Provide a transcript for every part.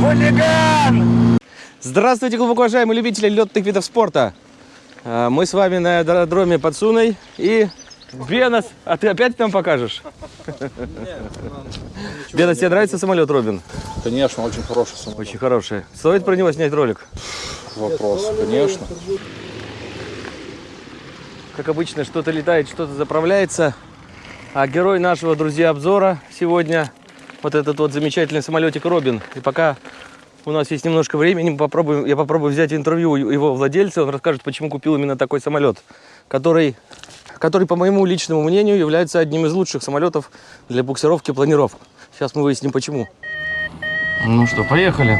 Хулиган! Здравствуйте, глубоко уважаемые любители летных видов спорта. А, Мы с вами на аэродроме под Суной и Бенос. А ты опять нам покажешь? Бенос, тебе нравится самолет, Робин? Конечно, очень хороший самолет. Очень хороший. Стоит про него снять ролик? Вопрос, конечно. Как обычно, что-то летает, что-то заправляется. А герой нашего, друзья, обзора сегодня вот этот вот замечательный самолетик Робин. И пока у нас есть немножко времени, мы попробуем, я попробую взять интервью его владельца. Он расскажет, почему купил именно такой самолет, который, который, по моему личному мнению, является одним из лучших самолетов для буксировки и планировок. Сейчас мы выясним, почему. Ну что, поехали.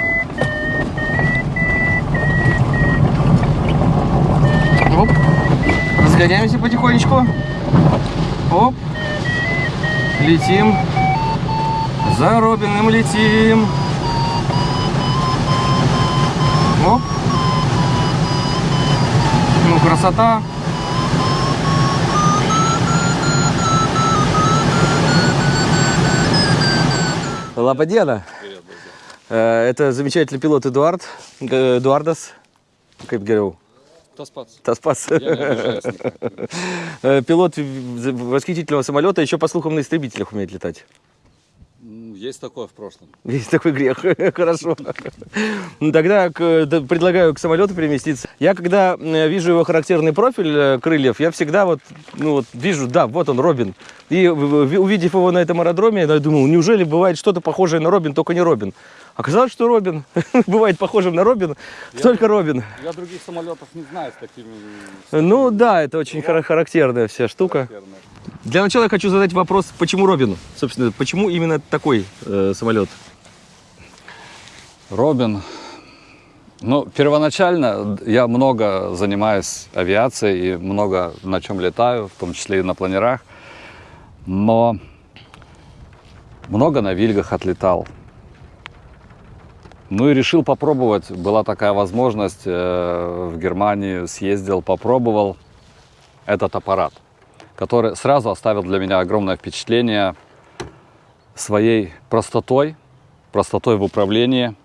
Оп. Разгоняемся потихонечку. Оп. Летим. За Робиным летим. Оп. Ну, красота. Лападена. Э, Это замечательный пилот Эдуард. Г- Эдуардас. Как говорю, Таспас. Э, Пилот восхитительного самолета, еще по слухам на истребителях умеет летать. Есть такое в прошлом. Есть такой грех. Хорошо. Ну, Тогда к- да, предлагаю к самолету переместиться. Я когда э, вижу его характерный профиль э, крыльев, я всегда вот, ну вот вижу, да, вот он, Робин. И увидев его на этом аэродроме, я думал, неужели бывает что-то похожее на Робин, только не Робин. Оказалось, что Робин бывает похожим на Робин, только Робин. Я других самолетов не знаю с такими... Ну да, это очень хара- характерная вся штука. Для начала я хочу задать вопрос, почему Робин? Собственно, почему именно такой э, самолет? Робин. Ну, первоначально я много занимаюсь авиацией и много на чем летаю, в том числе и на планерах. Но много на Вильгах отлетал. Ну и решил попробовать. Была такая возможность. э, В Германию съездил, попробовал этот аппарат, который сразу оставил для меня огромное впечатление своей простотой, простотой в управлении.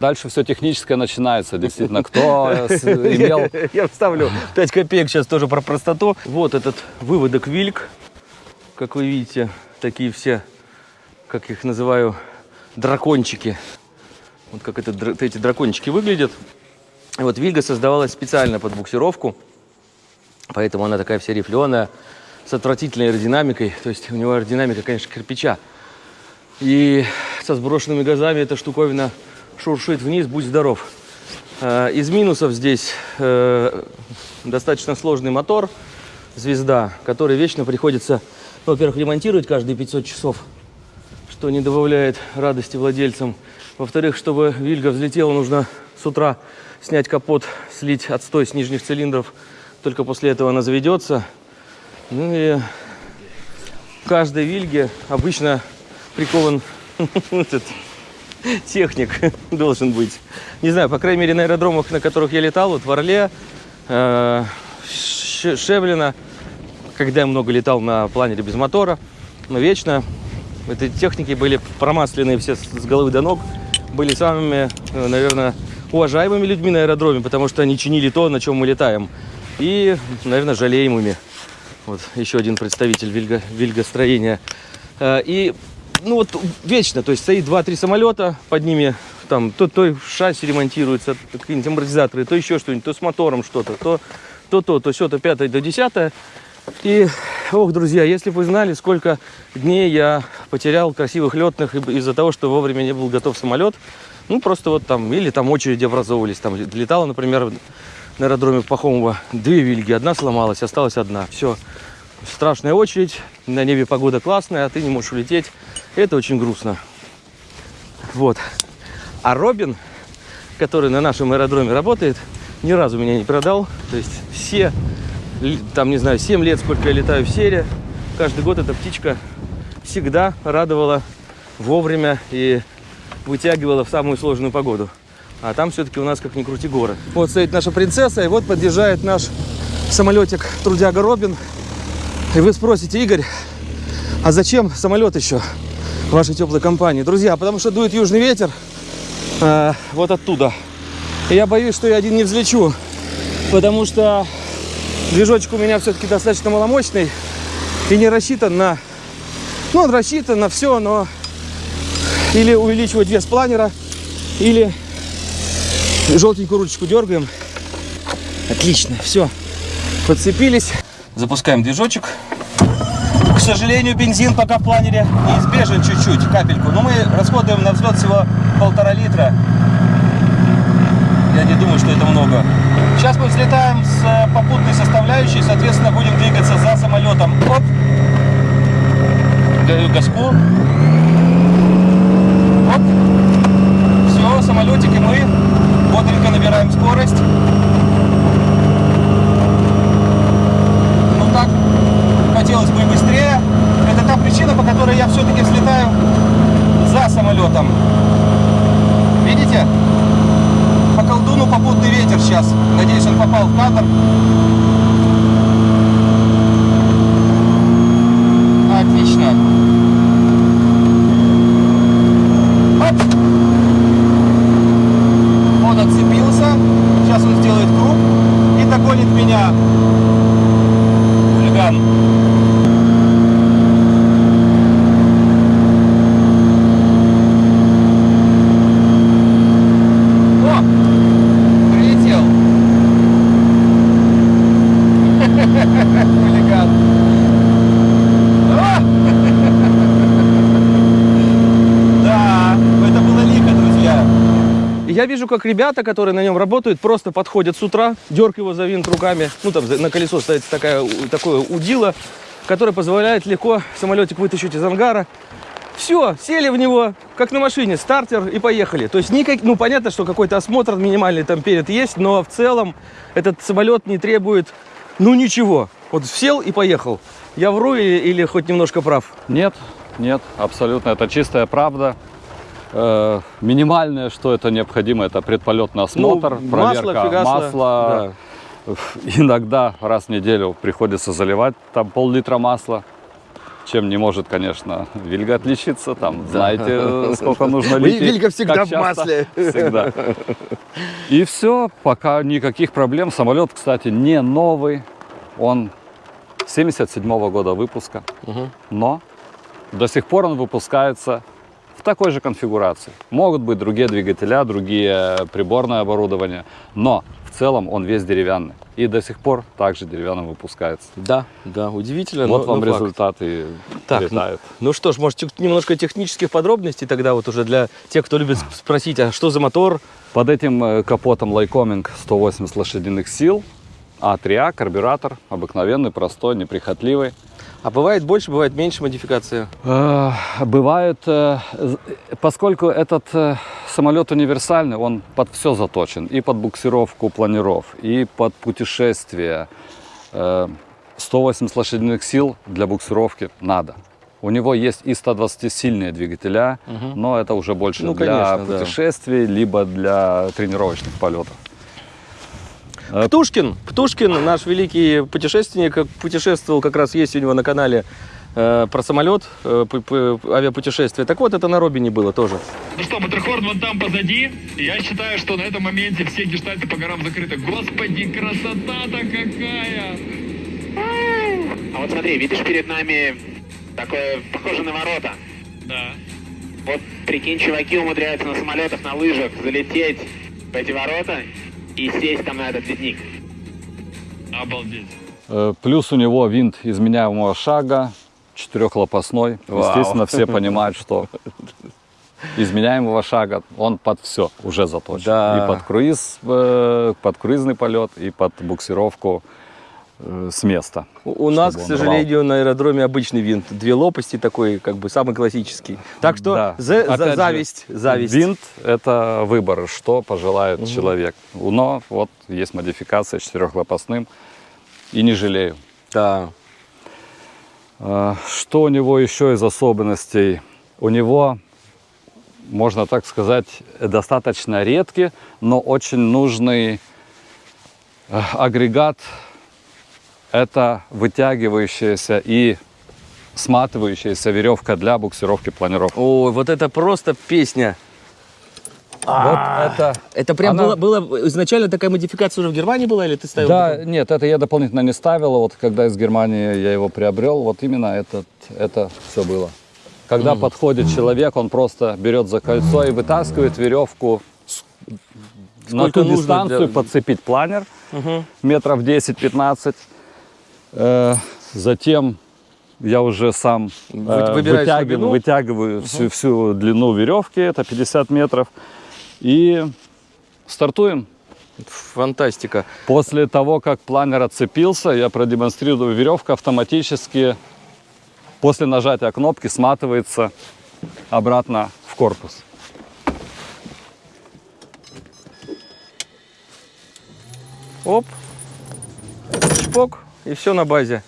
Дальше все техническое начинается. Действительно, кто имел Я вставлю 5 копеек сейчас тоже про простоту. Вот этот выводок Вильк. Как вы видите, такие все, как их называю, дракончики. Вот как это, эти дракончики выглядят. Вот Вильга создавалась специально под буксировку. Поэтому она такая вся рифленая, с отвратительной аэродинамикой. То есть у него аэродинамика, конечно, кирпича. И со сброшенными газами эта штуковина шуршит вниз, будь здоров. Э, Из минусов здесь э, достаточно сложный мотор, звезда, который вечно приходится, ну, во-первых, ремонтировать каждые 500 часов, что не добавляет радости владельцам. Во-вторых, чтобы Вильга взлетела, нужно с утра снять капот, слить отстой с нижних цилиндров. Только после этого она заведется. Ну и в каждой Вильге обычно прикован этот техник должен быть. Не знаю, по крайней мере, на аэродромах, на которых я летал, вот в Орле, э, Ш- Шевлино, когда я много летал на планере без мотора, но вечно эти техники были промасленные все с с головы до ног, были самыми, э, наверное, уважаемыми людьми на аэродроме, потому что они чинили то, на чем мы летаем. И, наверное, жалеемыми. Вот еще один представитель вильго, вильгостроения. Э, И ну вот вечно, то есть стоит 2-3 самолета, под ними там то, то шасси ремонтируется, какие-нибудь амортизаторы, то еще что-нибудь, то с мотором что-то, то то, то, то, все, то пятое, то десятое. И, ох, друзья, если бы вы знали, сколько дней я потерял красивых летных из-за того, что вовремя не был готов самолет, ну, просто вот там, или там очереди образовывались, там летала, например, на аэродроме Пахомова две вильги, одна сломалась, осталась одна, все. Страшная очередь, на небе погода классная, а ты не можешь улететь. Это очень грустно. Вот. А Робин, который на нашем аэродроме работает, ни разу меня не продал. То есть все, там, не знаю, 7 лет, сколько я летаю в серии, каждый год эта птичка всегда радовала вовремя и вытягивала в самую сложную погоду. А там все-таки у нас, как ни крути, горы. Вот стоит наша принцесса, и вот подъезжает наш самолетик трудяга Робин. И вы спросите, Игорь, а зачем самолет еще? вашей теплой компании. Друзья, потому что дует южный ветер э, вот оттуда. И я боюсь, что я один не взлечу, потому что движочек у меня все-таки достаточно маломощный и не рассчитан на... Ну, он рассчитан на все, но или увеличивать вес планера, или желтенькую ручечку дергаем. Отлично, все, подцепились. Запускаем движочек. К сожалению, бензин пока в планере неизбежен чуть-чуть, капельку. Но мы расходуем на взлет всего полтора литра. Я не думаю, что это много. Сейчас мы взлетаем с э, попутной составляющей, соответственно, будем двигаться за самолетом. Оп. Даю газку. Оп. Все, самолетик и мы набираем скорость. Ну так, хотелось бы и быстрее. Это та причина, по которой я все-таки взлетаю за самолетом. Видите? По колдуну попутный ветер сейчас. Надеюсь, он попал в кадр. Отлично. Оп. Он отцепился. Сейчас он сделает круг и догонит меня. Хулиган. О! Прилетел. Хулиган. О! Да, это было лихо, друзья. Я вижу, как ребята, которые на нем работают, просто подходят с утра, дерг его за винт руками. Ну, там на колесо стоит такая, такое удило, которое позволяет легко самолетик вытащить из ангара. Все, сели в него, как на машине, стартер и поехали. То есть, никак, ну, понятно, что какой-то осмотр минимальный там перед есть, но в целом этот самолет не требует, ну, ничего. Вот сел и поехал. Я вру или, или хоть немножко прав? Нет, нет, абсолютно. Это чистая правда. Э, минимальное, что это необходимо, это предполетный осмотр, Ну, проверка фигасло, масла. Иногда раз в неделю приходится заливать там пол-литра масла. Чем не может, конечно, Вильга отличиться. Там, знаете, э, сколько нужно лить. Вильга всегда в масле. Всегда. И все, пока никаких проблем. Самолет, кстати, не новый. Он 77 года выпуска. Но до сих пор он выпускается в такой же конфигурации. Могут быть другие двигателя, другие приборное оборудование, но в целом он весь деревянный. И до сих пор также деревянным выпускается. Да, да, удивительно. вот но- вам но факт. результат и Так, летает. Ну что ж, может, немножко технических подробностей тогда вот уже для тех, кто любит сп- спросить, а что за мотор? Под этим э, капотом Lycoming 180 лошадиных сил, А3А, карбюратор, обыкновенный, простой, неприхотливый. А бывает больше, бывает меньше модификации. Э, Бывает, э, поскольку этот э, самолет универсальный, он под все заточен. И под буксировку планеров, и под путешествия. Э, 180 лошадиных сил для буксировки надо. У него есть и 120-сильные двигателя, но это уже больше Ну, для конечно, да. путешествий, либо для тренировочных полетов. Э, Птушкин, Птушкин, наш великий путешественник, путешествовал, как раз есть у него на канале э, про самолет, э, авиапутешествие. Так вот, это на Робине было тоже. Ну что, Матерхорн вон там позади. Я считаю, что на этом моменте все гештальты по горам закрыты. Господи, красота-то какая! А вот смотри, видишь перед нами такое похоже на ворота. Да. Вот прикинь, чуваки умудряются на самолетах, на лыжах залететь в эти ворота и сесть там на этот ледник. Обалдеть. Э, Плюс у него винт изменяемого шага, четырехлопастной. Вау. Естественно, все понимают, что изменяемого шага он под все уже заточен. Да. И под круиз, э, под круизный полет, и под буксировку с места. У, нас, к сожалению, на аэродроме обычный винт. Две лопасти такой, как бы самый классический. Так что Да. за- за- Опять же, зависть, зависть. Винт – это выбор, что пожелает человек. Но вот есть модификация четырехлопастным, и не жалею. Да. А, Что у него еще из особенностей? У него, можно так сказать, достаточно редкий, но очень нужный э, агрегат. Это вытягивающаяся и сматывающаяся веревка для буксировки планировок. Ой, вот это просто песня. Вот это... Это прям Она- было, было изначально такая модификация уже в Германии была, или ты ставил? Да, потом? нет, это я дополнительно не ставил. Вот когда из Германии я его приобрел, вот именно этот, это все было. Когда подходит человек, он просто берет за кольцо и вытаскивает веревку с- на Сколько ту дистанцию, для- подцепить планер Мгм. метров 10-15. Э, затем я уже сам Вы- э, вытягиваю, глубину? вытягиваю всю, всю длину веревки, это 50 метров, и стартуем. Фантастика. После того, как планер отцепился, я продемонстрирую, веревка автоматически после нажатия кнопки сматывается обратно в корпус. Оп. Чпок. И все на базе.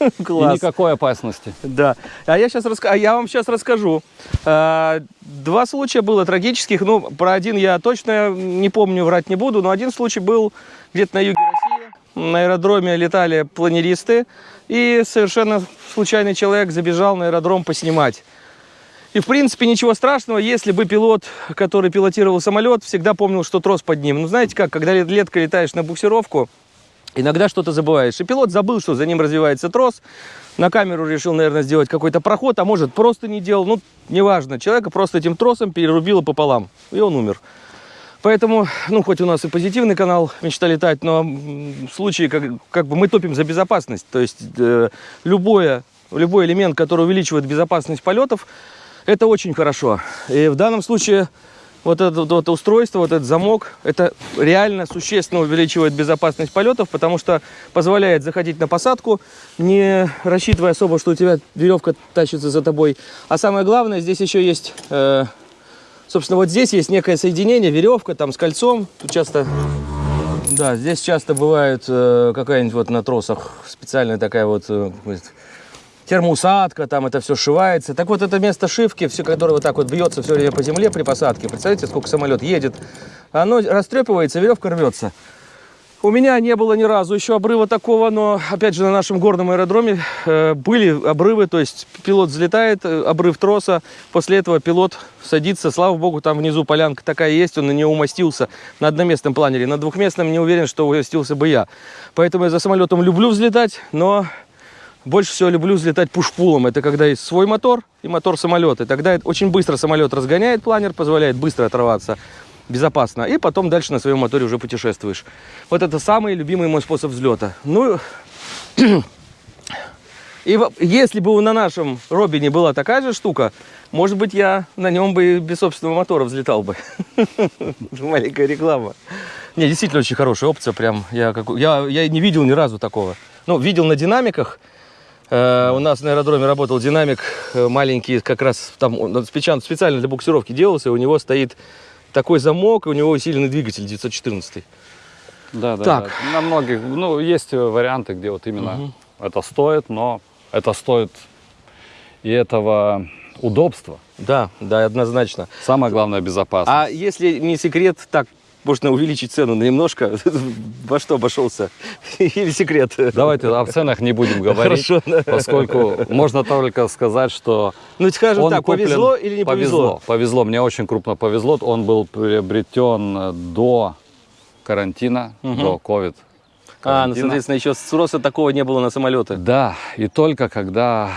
И Класс. никакой опасности. Да. А я, сейчас раска... а я вам сейчас расскажу. А, Два случая было трагических. Ну, про один я точно не помню, врать не буду. Но один случай был где-то на юге России. На аэродроме летали планеристы. И совершенно случайный человек забежал на аэродром поснимать. И, в принципе, ничего страшного, если бы пилот, который пилотировал самолет, всегда помнил, что трос под ним. Ну, знаете как, когда лет- летко летаешь на буксировку, иногда что-то забываешь. И пилот забыл, что за ним развивается трос, на камеру решил, наверное, сделать какой-то проход, а может, просто не делал. Ну, неважно, человека просто этим тросом перерубило пополам, и он умер. Поэтому, ну, хоть у нас и позитивный канал «Мечта летать», но в случае, как, как бы мы топим за безопасность. То есть э, любое, любой элемент, который увеличивает безопасность полетов, это очень хорошо. И в данном случае вот это вот, устройство, вот этот замок, это реально существенно увеличивает безопасность полетов, потому что позволяет заходить на посадку, не рассчитывая особо, что у тебя веревка тащится за тобой. А самое главное, здесь еще есть, э, собственно, вот здесь есть некое соединение, веревка там с кольцом. Тут часто, да, здесь часто бывает э, какая-нибудь вот на тросах специальная такая вот э, термоусадка, там это все сшивается. Так вот, это место шивки, все, которое вот так вот бьется все время по земле при посадке. Представляете, сколько самолет едет. Оно растрепывается, веревка рвется. У меня не было ни разу еще обрыва такого, но, опять же, на нашем горном аэродроме э, были обрывы, то есть пилот взлетает, э, обрыв троса, после этого пилот садится, слава богу, там внизу полянка такая есть, он на нее умостился на одноместном планере, на двухместном не уверен, что умостился бы я. Поэтому я за самолетом люблю взлетать, но больше всего люблю взлетать пушпулом. Это когда есть свой мотор и мотор самолета. Тогда очень быстро самолет разгоняет планер, позволяет быстро оторваться безопасно. И потом дальше на своем моторе уже путешествуешь. Вот это самый любимый мой способ взлета. Ну, и если бы на нашем Робине была такая же штука, может быть, я на нем бы и без собственного мотора взлетал бы. Маленькая реклама. Не, действительно очень хорошая опция. Прям я, как, я, я не видел ни разу такого. Ну, видел на динамиках. Э, у нас на аэродроме работал динамик э, маленький, как раз там он специально, для буксировки делался. и У него стоит такой замок, и у него усиленный двигатель 914. Да, да. Так. да. На многих, ну, есть варианты, где вот именно это стоит, но это стоит и этого удобства. Да, да, однозначно. Самое главное безопасность. А если не секрет, так можно увеличить цену немножко. Во что обошелся? Или секрет? Давайте о ценах не будем говорить, Хорошо, да. поскольку можно только сказать, что Ну, скажем он так, куплен- повезло или не повезло? Повезло, повезло. Мне очень крупно повезло. Он был приобретен до карантина, до COVID. А, ну, соответственно, еще спроса такого не было на самолеты. Да, и только когда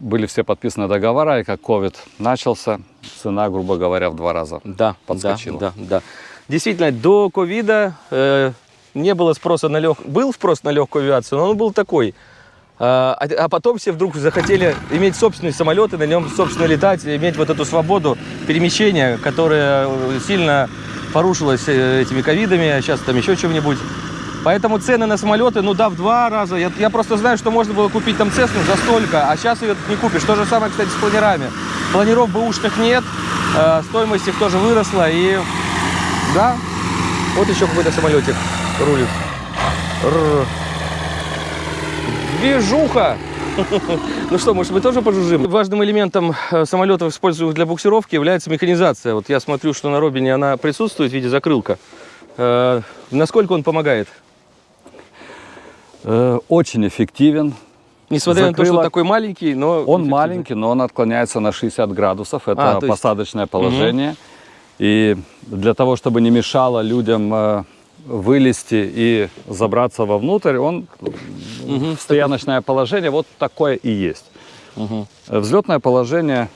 были все подписаны договора, и как COVID начался, цена, грубо говоря, в два раза. Да, Подскочила. Да, да, да. Действительно, до ковида э, не было спроса на лег... Был спрос на легкую авиацию, но он был такой. А, а а потом все вдруг захотели иметь собственные самолеты, на нем, собственно, летать, и иметь вот эту свободу перемещения, которая э, сильно порушилась э, этими ковидами, а сейчас там еще чем-нибудь. Поэтому цены на самолеты, ну да, в два раза. Я, я просто знаю, что можно было купить там Цесну за столько, а сейчас ее не купишь. То же самое, кстати, с планерами. Планеров бэушных нет, э, стоимость их тоже выросла. И да, вот еще какой-то самолетик рулит. Рррр. Движуха! Ну что, может, мы тоже пожужжим? Важным элементом э, самолетов, используемых для буксировки, является механизация. Вот я смотрю, что на Робине она присутствует в виде закрылка. Э, Насколько он помогает? Э, Очень эффективен. Несмотря на то, что закрыло. такой маленький, но... Он маленький, но он отклоняется на 60 градусов. Это А, есть- посадочное положение. И для того, чтобы не мешало людям э, вылезти и забраться вовнутрь, он стояночное положение вот такое и есть. Э, Взлетное положение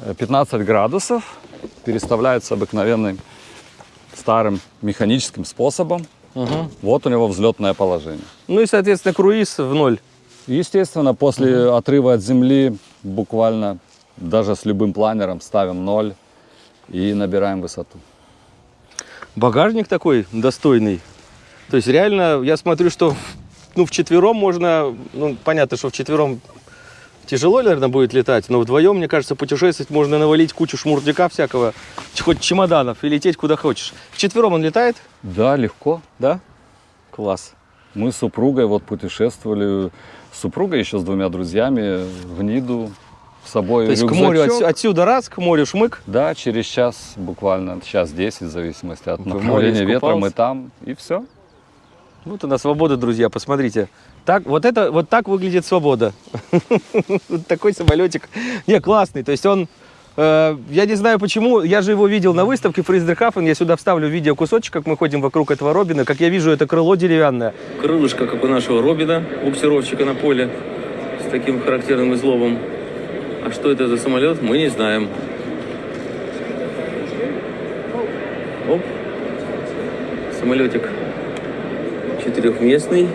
э, 15 градусов переставляется обыкновенным старым механическим способом. Вот у него взлетное положение. Ну и, соответственно, круиз в ноль. Естественно, после отрыва от земли буквально даже с любым планером ставим ноль и набираем высоту. Багажник такой достойный. То есть реально, я смотрю, что ну, в четвером можно, ну, понятно, что в четвером тяжело, наверное, будет летать, но вдвоем, мне кажется, путешествовать можно навалить кучу шмурдяка всякого, хоть чемоданов и лететь куда хочешь. В четвером он летает, Да, легко. да? Класс. Мы с супругой вот путешествовали, с супругой еще с двумя друзьями в Ниду с собой То есть к морю рюкзачок. отсю- отсюда раз, к морю шмык. Да, через час буквально, час 10, в зависимости от В море направления ветра, мы там, и все. Вот она свобода, друзья, посмотрите. Так, вот это, вот так выглядит свобода. Вот такой самолетик. Не, классный. То есть он, э, я не знаю почему, я же его видел на выставке Фрейздерхафен. Я сюда вставлю видео кусочек, как мы ходим вокруг этого Робина. Как я вижу, это крыло деревянное. Крылышко, как у нашего Робина, буксировщика на поле, с таким характерным изломом. А что это за самолет, мы не знаем. Оп. Самолетик четырехместный.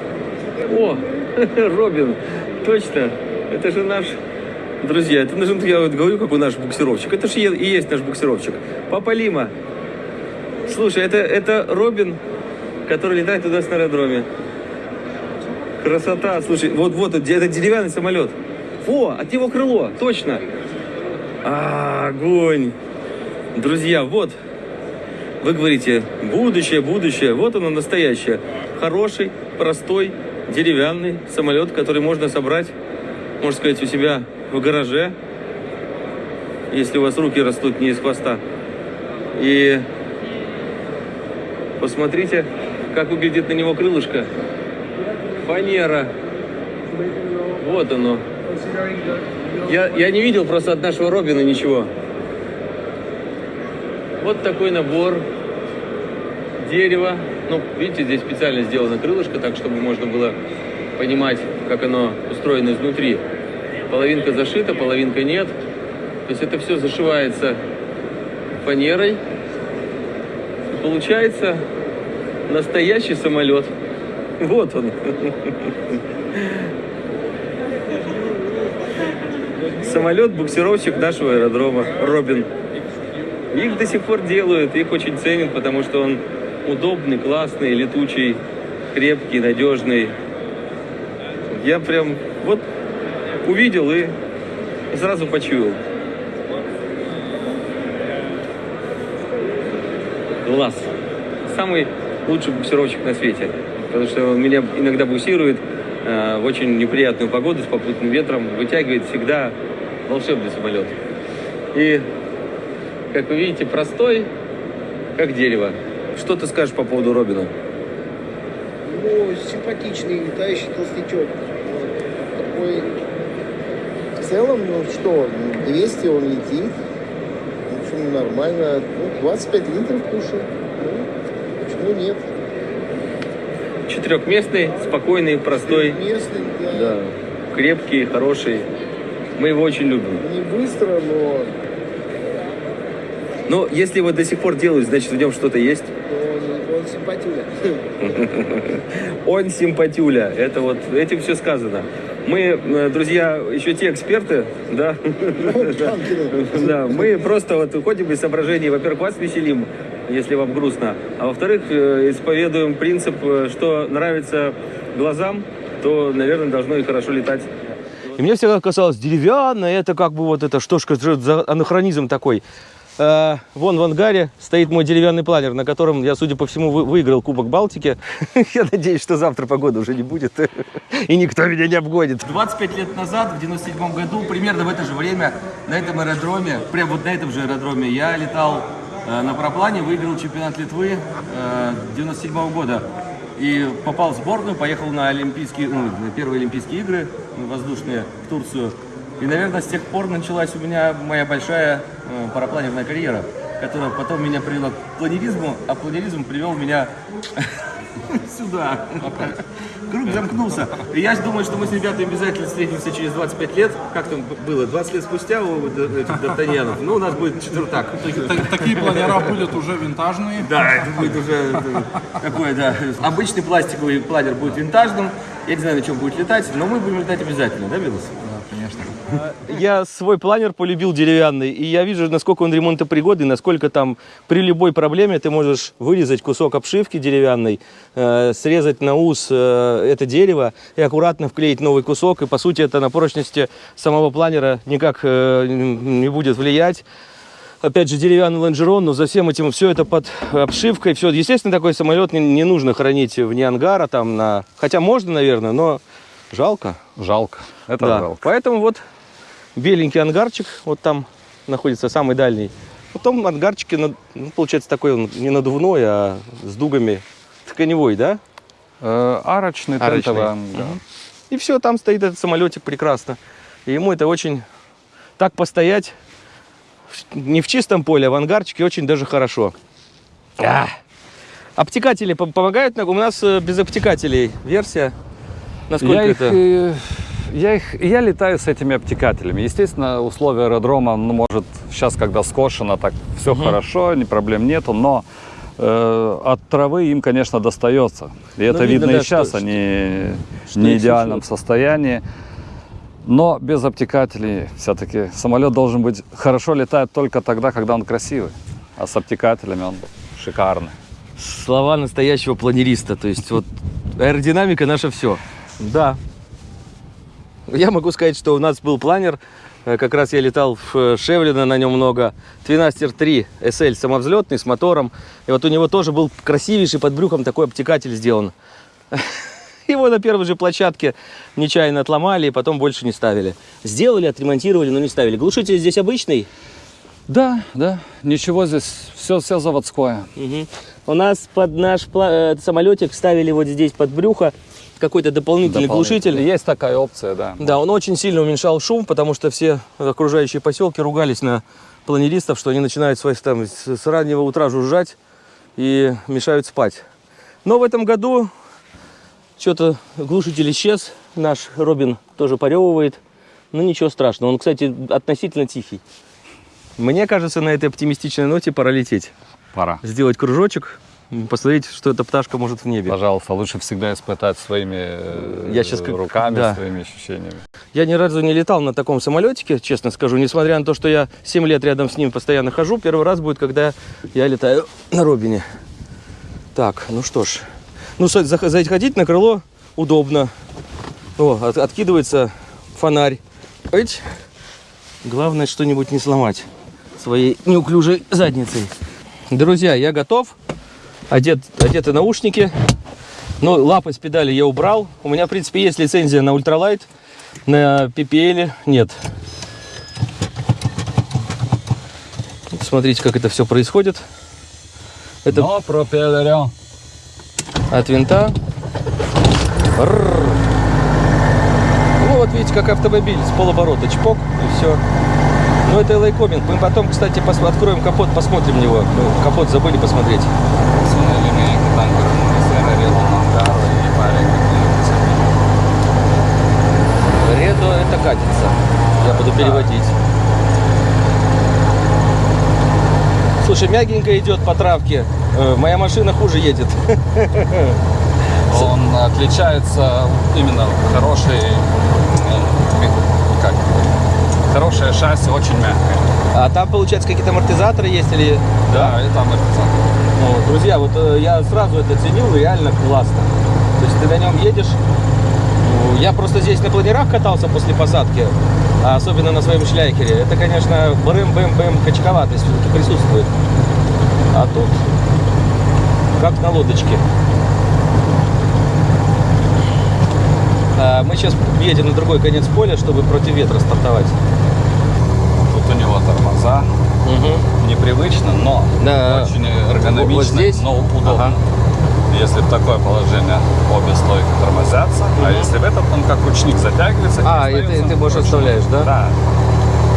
О, Робин, точно. Это же наш, друзья, это же, я вот говорю, какой наш буксировщик. Это же и есть наш буксировщик. Папа Лима. Слушай, это, это Робин, который летает нас на аэродроме. Красота, слушай, вот, вот, это деревянный самолет. О, от него крыло, точно. А, огонь. Друзья, вот, вы говорите, будущее, будущее. Вот оно настоящее. Хороший, простой, деревянный самолет, который можно собрать, можно сказать, у себя в гараже, если у вас руки растут не из хвоста. И посмотрите, как выглядит на него крылышко. Фанера. Вот оно. Я, я не видел просто от нашего Робина ничего. Вот такой набор дерева. Ну, видите, здесь специально сделано крылышко, так чтобы можно было понимать, как оно устроено изнутри. Половинка зашита, половинка нет. То есть это все зашивается фанерой. И получается настоящий самолет. Вот он. Самолет-буксировщик нашего аэродрома. Робин. Их до сих пор делают, их очень ценят, потому что он удобный, классный, летучий, крепкий, надежный. Я прям вот увидел и сразу почуял. Класс. Самый лучший буксировщик на свете. Потому что он меня иногда буксирует э, в очень неприятную погоду с попутным ветром, вытягивает всегда волшебный самолет. И как вы видите, простой, как дерево. Что ты скажешь по поводу Робина? Ну, симпатичный летающий толстячок. Такой... В целом, ну что, 200 он летит. В общем, нормально. Ну, 25 литров кушает. Ну, почему нет? Четырехместный, спокойный, простой, Местный, да. да, крепкий, хороший. Мы его очень любим. Не быстро, но, Но если его до сих пор делают, значит в нем что-то есть. он, он симпатюля. Он симпатюля. Это вот этим все сказано. Мы, э, друзья, еще те эксперты, да, да, мы просто вот уходим из соображений, во-первых, вас веселим, если вам грустно, а во-вторых, э, исповедуем принцип, э, что нравится глазам, то, наверное, должно и хорошо летать. И мне всегда казалось, деревянное, это как бы вот это, что ж за анахронизм такой. Э, вон в ангаре стоит мой деревянный планер, на котором я, судя по всему, вы- выиграл Кубок Балтики. Я надеюсь, что завтра погоды уже не будет, и никто меня не обгонит. 25 лет назад, в 97 году, примерно в это же время, на этом аэродроме, прям вот на этом же аэродроме, я летал э, на параплане, выиграл чемпионат Литвы э, 97 года. И попал в сборную, поехал на Олимпийские, ну, на первые Олимпийские игры воздушные в Турцию. И, наверное, с тех пор началась у меня моя большая э, парапланерная карьера, которая потом меня привела к планеризму, а планеризм привел меня сюда. Круг замкнулся. Я думаю, что мы с ребятами обязательно встретимся через 25 лет. Как там было? 20 лет спустя у этих Д'Артаньянов. Ну, у нас будет четвертак. Так- Такие планера будут уже винтажные. Да, это будет уже э, такой, да. Обычный пластиковый планер будет винтажным. Я не знаю, на чем будет летать, но мы будем летать обязательно, да, Белос? Я свой планер полюбил деревянный, и я вижу, насколько он ремонтопригодный, насколько там при любой проблеме ты можешь вырезать кусок обшивки деревянной, э, срезать на ус э, это дерево и аккуратно вклеить новый кусок, и по сути это на прочности самого планера никак э, не будет влиять. Опять же, деревянный лонжерон, но за всем этим все это под обшивкой. Все, естественно, такой самолет не, не нужно хранить вне ангара, там на... хотя можно, наверное, но жалко. Жалко. Это Да. жалко. Поэтому вот беленький ангарчик, вот там находится самый дальний. Потом ангарчики, ну, получается, такой он не надувной, а с дугами тканевой, да? Э, арочный, Арочный. тентовый, да. Мгм. И все, там стоит этот самолетик прекрасно. И ему это очень... Так постоять не в чистом поле, а в ангарчике очень даже хорошо. А! Обтекатели пом- помогают? У нас э, без обтекателей версия. Насколько Я их, это? э, я их, я летаю с этими обтекателями. Естественно, условия аэродрома, ну, может, сейчас, когда скошено, так все хорошо, ни проблем нету, но э, от травы им, конечно, достается. И это Ну, видно, видно, да, и сейчас, что- они что в их неидеальном сушат. состоянии. Но без обтекателей все-таки самолет должен быть хорошо летает только тогда, когда он красивый. А с обтекателями он шикарный. Слова настоящего планериста. То есть вот аэродинамика наше все. Да. Я могу сказать, что у нас был планер. э, Как раз я летал в э, Шевлина, на нем много. Твинастер 3 SL самовзлетный с мотором. И вот у него тоже был красивейший под брюхом такой обтекатель сделан. Его на первой же площадке нечаянно отломали и потом больше не ставили. Сделали, отремонтировали, но не ставили. Глушитель здесь обычный. Да, да, ничего здесь, все, все заводское. Мгм. У нас под наш э, самолетик ставили вот здесь под брюхо какой-то дополнительный глушитель. Есть такая опция, да. Да, он очень сильно уменьшал шум, потому что все окружающие поселки ругались на планеристов, что они начинают свои, там, с, раннего утра жужжать и мешают спать. Но в этом году что-то глушитель исчез. Наш Робин тоже поревывает. Ну ничего страшного. Он, кстати, относительно тихий. Мне кажется, на этой оптимистичной ноте пора лететь. Пора. Сделать кружочек, посмотреть, что эта пташка может в небе. Пожалуйста, лучше всегда испытать своими э, Я как- руками, да. своими ощущениями. Я ни разу не летал на таком самолетике, честно скажу. Несмотря на то, что я 7 лет рядом с ним постоянно хожу, первый раз будет, когда я летаю на Робине. Так, ну что ж. Ну, заходить на крыло удобно. О, от- откидывается фонарь. Эть. Главное, что-нибудь не сломать своей неуклюжей задницей. Друзья, я готов. Одет, одеты наушники. Ну, лапы с педали я убрал. У меня, в принципе, есть лицензия на ультралайт. На PPL нет. Смотрите, как это все происходит. Это Но пропеллером. от винта. Рррр. Ну вот видите, как автомобиль с полоборота. Чпок и все. Ну это LA Коминг. Мы потом, кстати, пос- откроем капот, посмотрим его. Мы капот забыли посмотреть. Редо это катится. Я буду переводить. Слушай, мягенько идет по травке. Э, Моя машина хуже едет. Он отличается именно хорошей, э, как, хорошее шасси, очень мягкое. А там, получается, какие-то амортизаторы есть или... Да, и там написано. Ну, друзья, вот э, я сразу это ценил, реально классно. То есть ты на нем едешь. Я просто здесь на планерах катался после посадки, а особенно на своем шляйкере. Это, конечно, брым-бэм-бэм качковатость все-таки присутствует. А тут как на лодочке. А мы сейчас едем на другой конец поля, чтобы против ветра стартовать. Тут у него тормоза. Непривычно, но Да. очень эргономично, Вот здесь? но удобно. Ага. Если в такое положение обе стойки тормозятся, а если в этот, он как ручник затягивается. А, и ты, остается ты можешь ручной. оставляешь, да? Да.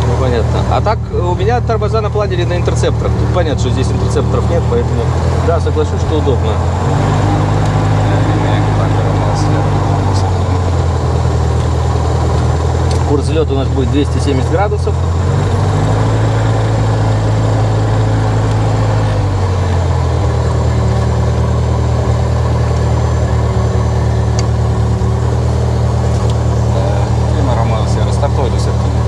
Ну, понятно. А так у меня тормоза на планере на интерцепторах. Тут понятно, что здесь интерцепторов нет, поэтому да, соглашусь, что удобно. Курс взлета у нас будет 270 градусов. Тима Ромео Сера, стартуй до середины.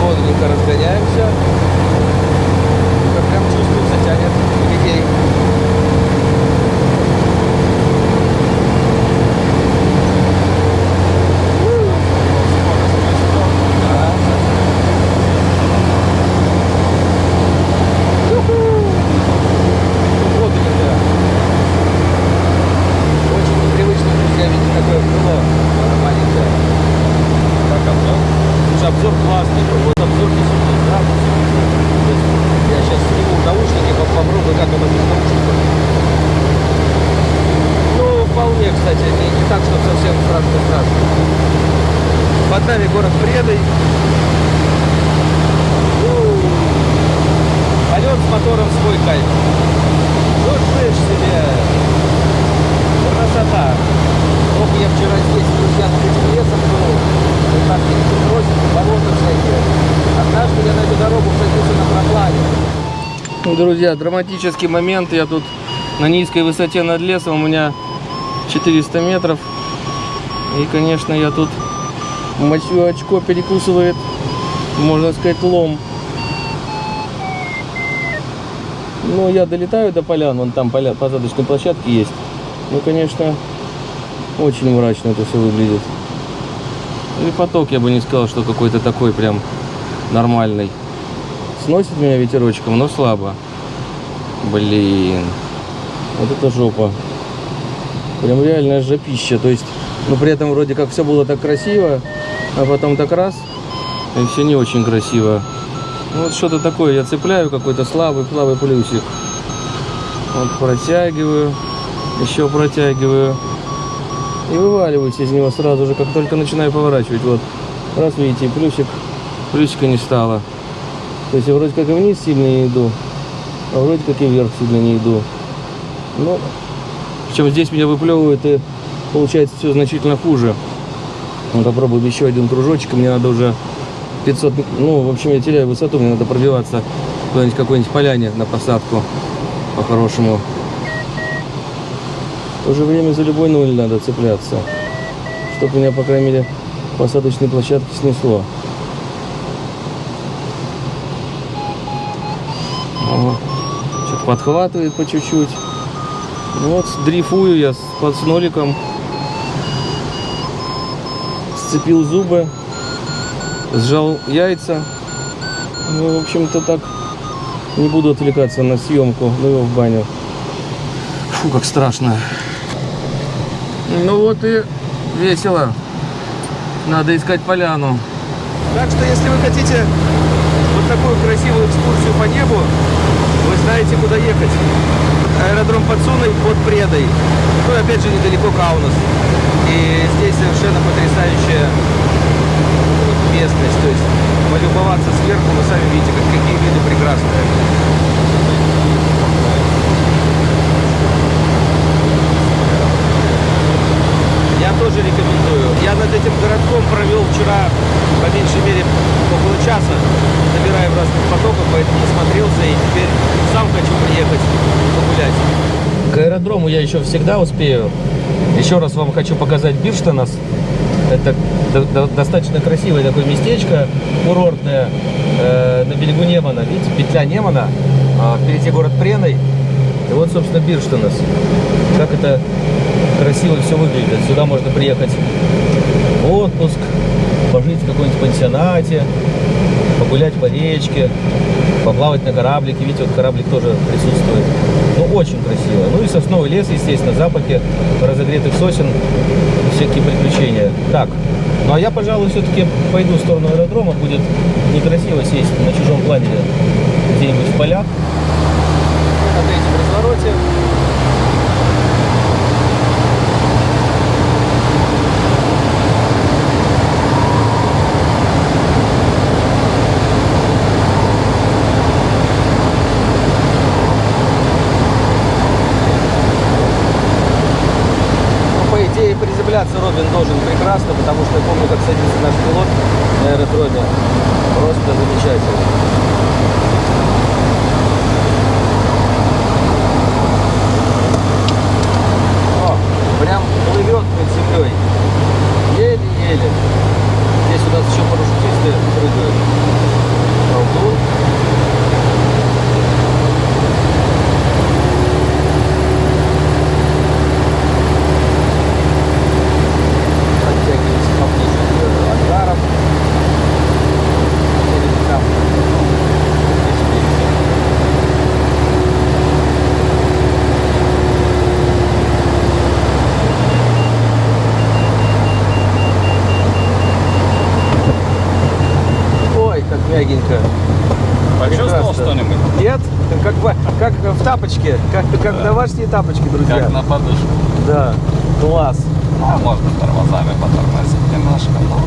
Бодренько разгоняемся. Как прям чувствуется, тянет людей. Бодренько. Очень непривычно, друзья, видеть такое крыло маленькое. Как обзор? Слушай, обзор классный, вот обзор 10 градусов. То есть Я сейчас сниму наушники, поп- попробую, как оно без наушников. Ну, вполне, кстати, не, не так, что совсем страшно-страшно. Под нами город Предой. У, Полет с мотором свой кайф. Ну, слышь себе. Красота. Ох, я вчера здесь, друзья, над этим лесом был. Вот так не бросит, болота всякие. Однажды я на эту дорогу садился на проплаве. Ну, друзья, драматический момент. Я тут на низкой высоте над лесом. У меня 400 метров. И, конечно, я тут мочу очко перекусывает, можно сказать, лом. Ну, я долетаю до полян, вон там поля, посадочные площадки есть. Ну, конечно, очень мрачно это все выглядит. И поток, я бы не сказал, что какой-то такой прям нормальный. Сносит меня ветерочком, но слабо. Блин. Вот это жопа. Прям реальная жопища. То есть, ну при этом вроде как все было так красиво, а потом так раз, и все не очень красиво. Ну, Вот что-то такое, я цепляю какой-то слабый, слабый плюсик. Вот протягиваю, еще протягиваю. И вываливаюсь из него сразу же, как только начинаю поворачивать. Вот, раз видите, плюсик, плюсика не стало. То есть я вроде как и вниз сильно не иду, вроде как и вверх сильно не иду. Ну, причем здесь меня выплевывает и получается все значительно хуже. Ну, попробуем еще один кружочек, мне надо уже 500, ну, в общем, я теряю высоту, мне надо пробиваться куда-нибудь какой-нибудь поляне на посадку по-хорошему. В то время за любой нуль надо цепляться, чтобы меня, по крайней мере, посадочной площадки снесло. Подхватывает по чуть-чуть. Ну Вот, дрейфую я с, под с ноликом. Сцепил зубы. Сжал яйца. Ну, в общем-то, так не буду отвлекаться на съемку. Ну его в баню. Фу, как страшно. Ну вот и весело. Надо искать поляну. Так что, если вы хотите вот такую красивую экскурсию по небу, вы знаете, куда ехать. Аэродром Подсуной под Предой. Ну, опять же, недалеко Каунас. И здесь совершенно потрясающая местность. То есть, полюбоваться сверху, вы сами видите, как, какие виды прекрасные. Я тоже рекомендую. Я над этим городком провел вчера, по меньшей мере, около часа, набирая в разных потоках, поэтому насмотрелся и теперь сам хочу приехать погулять. К аэродрому я еще всегда успею. Еще раз вам хочу показать Бирштанас. Это до- до- достаточно красивое такое местечко, курортное, э, на берегу Немана. Видите, петля Немана, а впереди город Преной. И вот, собственно, Бирштанас. Как это красиво все выглядит. Сюда можно приехать в отпуск, пожить в каком-нибудь пансионате, погулять по речке, поплавать на кораблике. Видите, вот кораблик тоже присутствует. Ну, очень красиво. Ну и сосновый лес, естественно, запахи разогретых сосен, всякие приключения. Так, ну а я, пожалуй, все-таки пойду в сторону аэродрома. Будет некрасиво сесть на чужом планере где-нибудь в полях. На третьем развороте. Ну, по идее, должен прекрасно, потому что я помню, как садится наш пилот на аэродроме. Просто замечательно. О, прям плывет над землей. Еле-еле. Здесь у нас еще парашютисты прыгают. Колдун. Подтягиваемся поближе к э, ангарам. Или там. Здесь впереди. Мягенько. Почувствовал что-нибудь? Нет? Как, как в тапочке. Как, как домашние тапочки, друзья. Как на подушку. Да. Класс. А можно тормозами потормозить немножко, но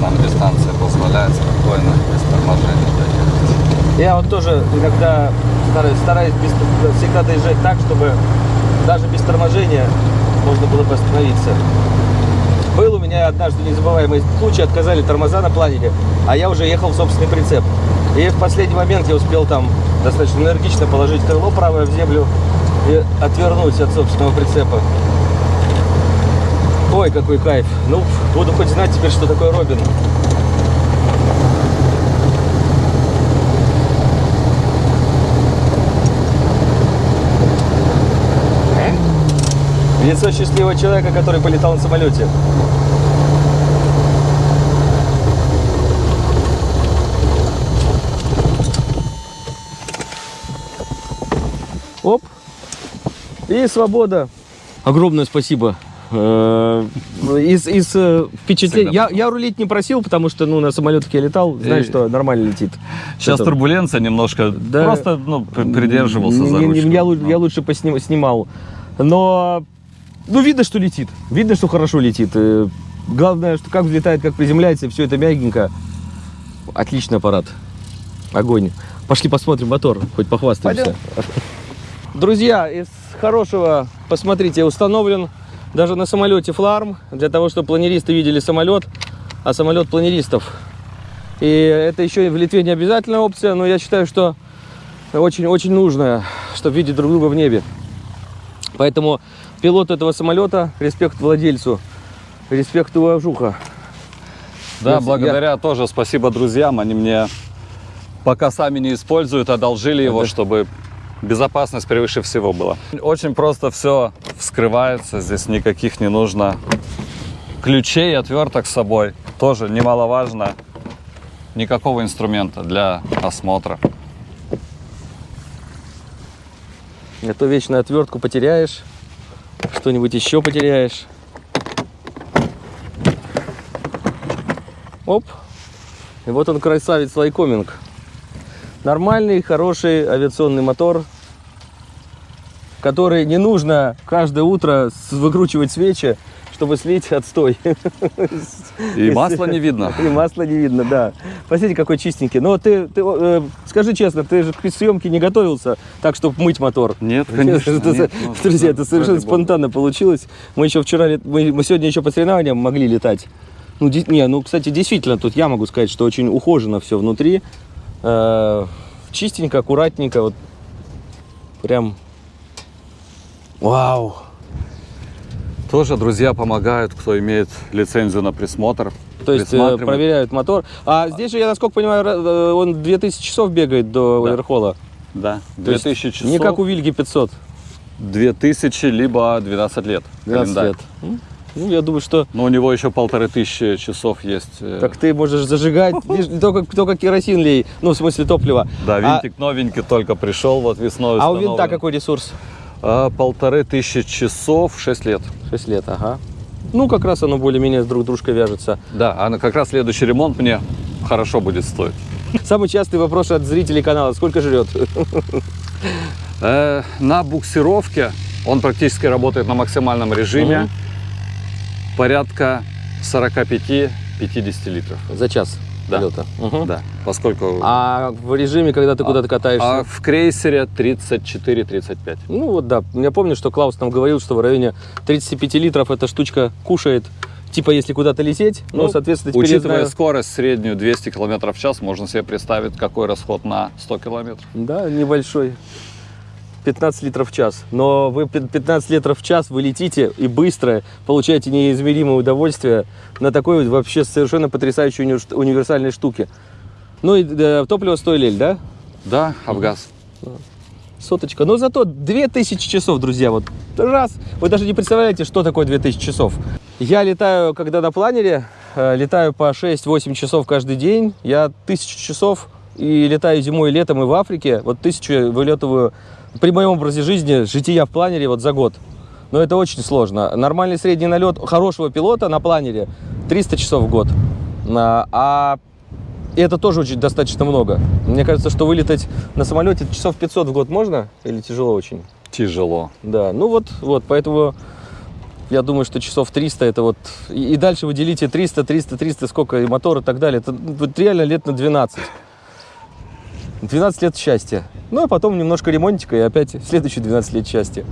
нам дистанция позволяет спокойно, без торможения доехать. Я вот тоже иногда стараюсь, стараюсь без- всегда доезжать так, чтобы даже без торможения можно было бы остановиться. Был у меня однажды незабываемый случай, отказали тормоза на планере, а я уже ехал в собственный прицеп. И в последний момент я успел там достаточно энергично положить крыло правое в землю и отвернуть от собственного прицепа. Ой, какой кайф. Ну, буду хоть знать теперь, что такое Робин. Лицо счастливого человека, который полетал на самолете. Оп. И свобода. Огромное спасибо. Э, Из, из э, впечатлений. Я, я рулить не просил, потому что ну, на самолетах я летал, знаешь, И- что нормально летит. Сейчас Это- турбуленция немножко, Да. просто ну, при- придерживался Не- за не- не- ручку. Я, Ну. я лучше посни- снимал. Но, ну, видно, что летит. Видно, что хорошо летит. Э, Главное, что как взлетает, как приземляется, все это мягенько. Отличный аппарат. Огонь. Пошли посмотрим мотор, хоть похвастаемся. Друзья, из хорошего, посмотрите, установлен даже на самолете фларм, для того, чтобы планеристы видели самолет, а самолет планеристов. И это еще и в Литве не обязательная опция, но я считаю, что очень-очень нужная, чтобы видеть друг друга в небе. Поэтому пилот этого самолета, респект владельцу, респект уважуха. Да, Я- благодаря тоже спасибо друзьям. Они мне, пока сами не используют, одолжили его, Это- чтобы безопасность превыше всего была. Очень просто все вскрывается. Здесь никаких не нужно ключей, отверток с собой. Тоже немаловажно. Никакого инструмента для осмотра. А то вечно отвертку потеряешь, что-нибудь еще потеряешь. Оп. И вот он красавец лайкоминг. Нормальный, хороший авиационный мотор, который не нужно каждое утро выкручивать свечи, чтобы слить отстой. И масла не видно. И масла не видно, да. Посмотрите, какой чистенький. Но ты, ты э, скажи честно, ты же к съемке не готовился так, чтобы мыть мотор. Нет, конечно. Это- нет. Ну, Друзья, это совершенно спонтанно получилось. Мы еще вчера, мы, мы сегодня еще по соревнованиям могли летать. Ну, не, ну, кстати, действительно, тут я могу сказать, что очень ухожено все внутри. Э, чистенько, аккуратненько, вот прям. Вау! Тоже друзья помогают, кто имеет лицензию на присмотр. То есть э, проверяют мотор. А здесь же, я насколько понимаю, э, он 2000 часов бегает до Да. Оверхола. Да, То есть 2000 часов. Не как у Вильги 500. 2000, либо 12 лет. 12 календарь. лет. Ну, я думаю, что Но у него еще полторы тысячи часов есть. э, так ты можешь зажигать, только, только керосин лей, ну, в смысле топлива. Да, А- винтик новенький только пришел вот весной. А у винта какой ресурс? А, полторы тысячи часов, 6 лет. 6 лет, ага. Ну, как раз оно более-менее с друг дружкой вяжется. Да, а как раз следующий ремонт мне хорошо будет стоить. Самый частый вопрос от зрителей канала, сколько жрет? Э, на буксировке он практически работает на максимальном режиме. Порядка 45-50 литров. За час Да. полета. Мгм. Да, поскольку... А в режиме, когда ты куда-то катаешься? А в крейсере 34-35. Ну вот да, я помню, что Клаус нам говорил, что в районе 35 литров эта штучка кушает. Типа, если куда-то лететь, ну, соответственно, теперь Учитывая знаю- скорость среднюю 200 км в час, можно себе представить, какой расход на 100 километров. Да, небольшой. 15 литров в час. Но вы пи- 15 литров в час вы летите и быстро получаете неизмеримое удовольствие на такой вообще совершенно потрясающей уни- универсальной штуке. Ну и э, топливо стоили, да? Да, Авгаз. Соточка. Но зато 2000 часов, друзья, вот раз. Вы даже не представляете, что такое 2000 часов. Я летаю, когда на планере, э, летаю по 6-8 часов каждый день. Я 1000 часов и летаю зимой и летом и в Африке. Вот тысячу вылетываю при моем образе жизни, жития в планере вот за год. Но это очень сложно. Нормальный средний налет хорошего пилота на планере 300 часов в год. А, а и это тоже очень достаточно много. Мне кажется, что вылетать на самолете часов 500 в год можно или тяжело очень? Тяжело. Да, ну вот, вот, поэтому я думаю, что часов 300 это вот... И, и дальше вы делите 300, 300, 300, сколько, и мотор и так далее. Это вот реально лет на 12. 12 лет счастья. Ну, а потом немножко ремонтика и опять следующие 12 лет счастья.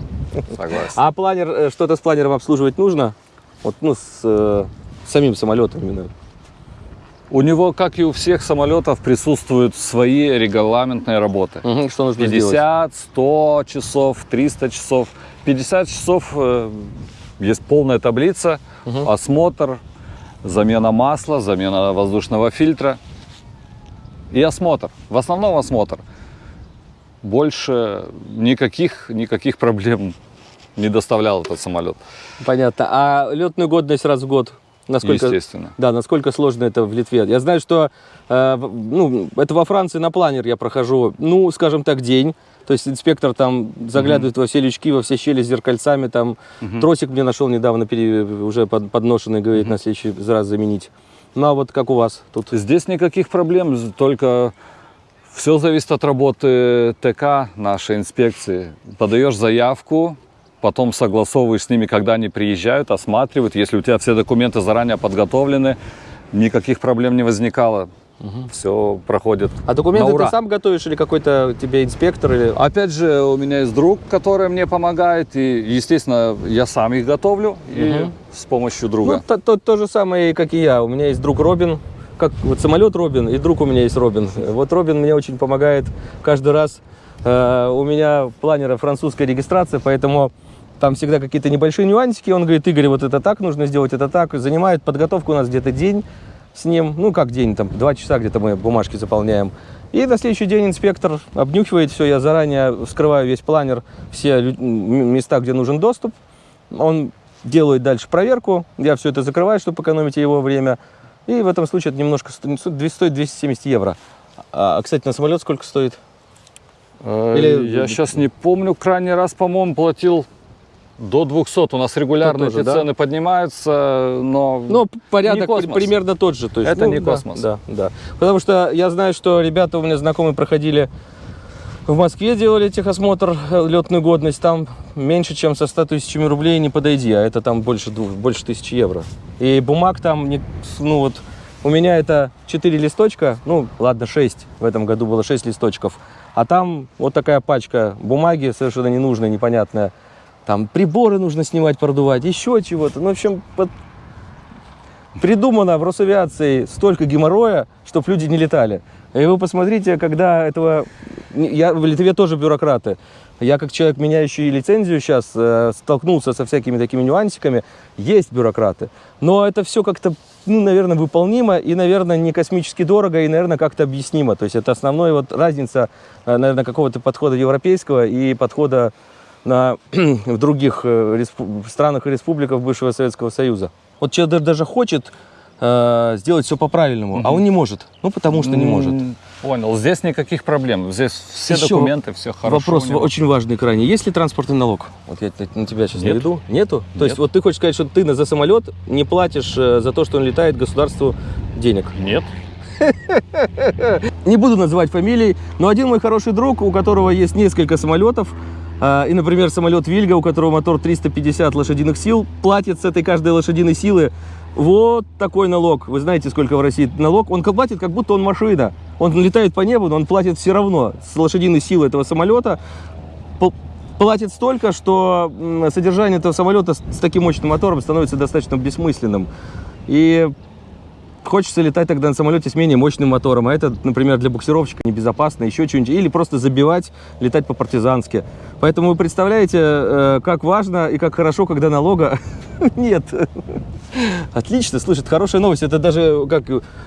Согласен. А планер, э, что-то с планером обслуживать нужно? Вот, ну, с э, самим самолетом именно. У него, как и у всех самолетов, присутствуют свои регламентные работы. Мгм, что нужно сделать? 50, 100 часов, 300 часов. 50 часов э, есть полная таблица, осмотр, замена масла, замена воздушного фильтра и осмотр. В основном осмотр. Больше никаких, никаких проблем не доставлял этот самолет. Понятно. А летную годность раз в год? Насколько, Естественно. Да, насколько сложно это в Литве? Я знаю, что э, ну, это во Франции на планер я прохожу, ну, скажем так, день. То есть инспектор там заглядывает во все лючки, во все щели с зеркальцами. Там тросик мне нашел недавно, пере- уже под- подношенный, говорит, на следующий раз заменить. Ну, а вот как у вас тут? Здесь никаких проблем, только все зависит от работы ТК нашей инспекции. Подаешь заявку, потом согласовываешь с ними, когда они приезжают, осматривают. Если у тебя все документы заранее подготовлены, никаких проблем не возникало. Все проходит А документы ты сам готовишь или какой-то тебе инспектор? Или... Опять же, у меня есть друг, который мне помогает, и, естественно, я сам их готовлю и Мгм. с помощью Ну, друга. то, то- то же самое, как и я. У меня есть друг Робин, как вот самолет Робин, и друг у меня есть Робин. Вот Робин мне очень помогает каждый раз. Э, у меня планера французская регистрация, поэтому там всегда какие-то небольшие нюансики. Он говорит, Игорь, вот это так нужно сделать, это так. Занимает подготовку у нас где-то день с ним. Ну, как день, там, два часа где-то мы бумажки заполняем. И на следующий день инспектор обнюхивает все. Я заранее вскрываю весь планер, все места, где нужен доступ. Он делает дальше проверку, я все это закрываю, чтобы экономить его время. И в этом случае это немножко сто- стоит 270 евро. А, а, кстати, на самолет сколько стоит? Э, Или- Я сейчас не помню, крайний раз, по-моему, платил до 200. У нас регулярно тоже, эти да? цены поднимаются, но... Ну, порядок космос. при- примерно тот же. То есть, Это ну, не да, космос. Да, да. Потому что я знаю, что ребята у меня знакомые проходили в Москве, делали техосмотр, э, летную годность. Там меньше, чем со 100 тысячами рублей не подойди, а это там больше, больше тысячи евро. И бумаг там, не- ну вот, у меня это 4 листочка, ну ладно, 6, в этом году было 6 листочков. А там вот такая пачка бумаги совершенно ненужная, непонятная. Там приборы нужно снимать, продувать, еще чего-то. Ну, в общем, под- придумано в Росавиации столько геморроя, чтобы люди не летали. И вы посмотрите, когда этого... Я в Литве тоже бюрократы. Я как человек, меняющий лицензию сейчас, э, столкнулся со всякими такими нюансиками. Есть бюрократы. Но это все как-то, ну, наверное, выполнимо и, наверное, не космически дорого и, наверное, как-то объяснимо. То есть это основная вот разница, э, наверное, какого-то подхода европейского и подхода на, в других э, странах и республиках бывшего Советского Союза. Вот человек даже- хочет э, сделать все по-правильному, а он не может. Ну, потому что не может. Понял. Здесь никаких проблем. Здесь все Еще документы, все хорошо. Вопрос очень важный крайне. Есть ли транспортный налог? Вот я на- тебя сейчас Нет. наведу. Нету? То есть Нет. вот ты хочешь сказать, что ты за самолет не платишь э, за то, что он летает государству денег? Нет. Не буду называть фамилий, но один мой хороший друг, у которого есть несколько самолетов, и, например, самолет Вильга, у которого мотор 350 лошадиных сил, платит с этой каждой лошадиной силы вот такой налог. Вы знаете, сколько в России налог? Он платит, как будто он машина. Он летает по небу, но он платит все равно с лошадиной силы этого самолета. пл- Платит столько, что содержание этого самолета с таким мощным мотором становится достаточно бессмысленным. И Хочется летать тогда на самолете с менее мощным мотором, а это, например, для буксировщика небезопасно, еще что-нибудь, или просто забивать, летать по-партизански. Поэтому вы представляете, э, как важно и как хорошо, когда налога нет. Отлично, слышит, хорошая новость. Это даже как...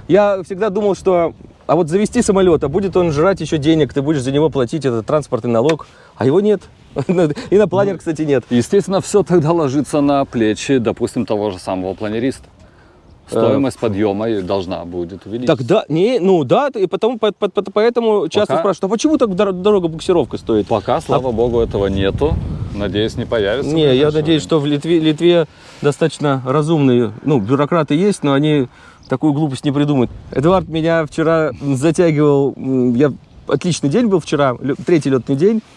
Я всегда думал, что... А вот завести самолет, а будет он жрать еще денег, ты будешь за него платить этот транспортный налог, а его нет. И на планер, кстати, нет. Естественно, все тогда ложится на плечи, допустим, того же самого планериста. Стоимость подъема должна будет увеличиться. Тогда, не, ну да, и потом, по- по- по- поэтому часто Пока- спрашивают, а почему так дор- дорого буксировка стоит? Пока, слава богу, этого нету. Надеюсь, не появится. Не, я надеюсь, что в Литве, Литве достаточно разумные, ну, бюрократы есть, но они такую глупость не придумают. Эдуард меня вчера затягивал, я отличный день был вчера, третий летный день, а,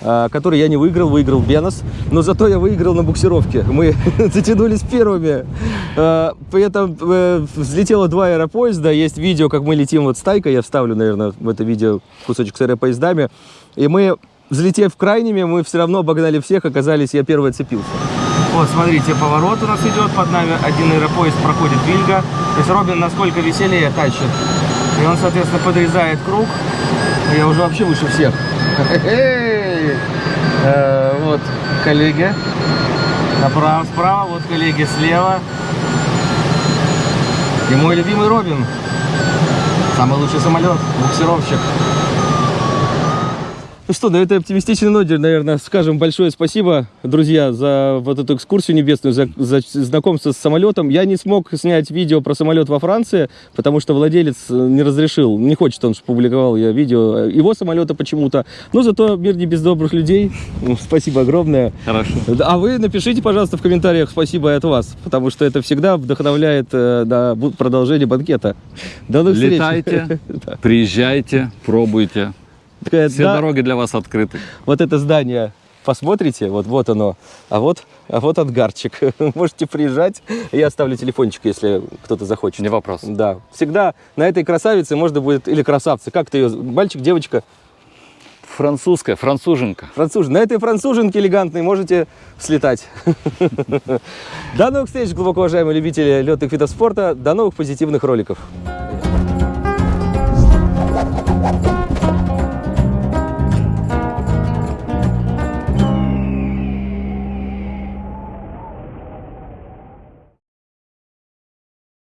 который я не выиграл, выиграл Бенос, но зато я выиграл на буксировке. Мы затянулись первыми. А, При этом э, взлетело два аэропоезда, есть видео, как мы летим вот с Тайкой, я вставлю, наверное, в это видео кусочек с аэропоездами, и мы, взлетев крайними, мы все равно обогнали всех, оказались, я первый отцепился. Вот, смотрите, поворот у нас идет, под нами один аэропоезд проходит Вильга, то есть Робин насколько веселее тащит. И он, соответственно, подрезает круг, я уже вообще выше всех. Э, Вот коллеги. Направо, справа, вот коллеги слева. И мой любимый Робин. Самый лучший самолет, буксировщик. Что, на этой оптимистичной ноте, наверное, скажем большое спасибо, друзья, за вот эту экскурсию небесную, за, за знакомство с самолетом. Я не смог снять видео про самолет во Франции, потому что владелец э, не разрешил, не хочет он, чтобы публиковал я видео его самолета почему-то. Но зато мир не без добрых людей. Спасибо огромное. Хорошо. А вы напишите, пожалуйста, в комментариях спасибо от вас, потому что это всегда вдохновляет э, на продолжение банкета. До новых встреч. Летайте, приезжайте, пробуйте. Такая, Все да, дороги для вас открыты. Вот это здание посмотрите, вот, вот оно, а вот, а вот ангарчик. Можете приезжать, я оставлю телефончик, если кто-то захочет. Не вопрос. Да, всегда на этой красавице можно будет, или красавце, как ты ее, мальчик, девочка? Французская, француженка. Француж На этой француженке элегантной можете слетать. До новых встреч, глубоко уважаемые любители летных видов спорта. До новых позитивных роликов. Thank you.